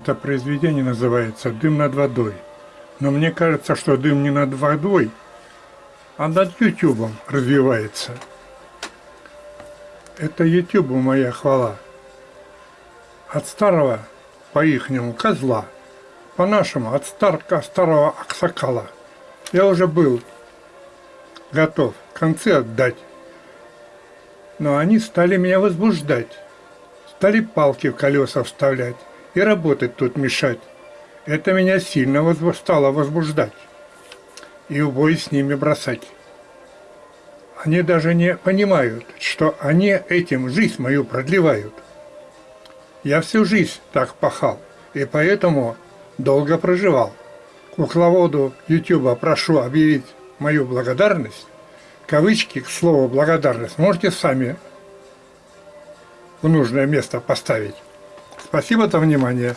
Это произведение называется «Дым над водой». Но мне кажется, что дым не над водой, а над Ютубом развивается. Это Ютубу моя хвала. От старого, по-ихнему, козла, по-нашему, от старка старого аксакала. Я уже был готов концы отдать, но они стали меня возбуждать, стали палки в колеса вставлять и работать тут мешать. Это меня сильно возбу стало возбуждать и убой с ними бросать. Они даже не понимают, что они этим жизнь мою продлевают. Я всю жизнь так пахал, и поэтому долго проживал. Кукловоду Ютуба прошу объявить мою благодарность. Кавычки к слову благодарность можете сами в нужное место поставить. Спасибо за внимание.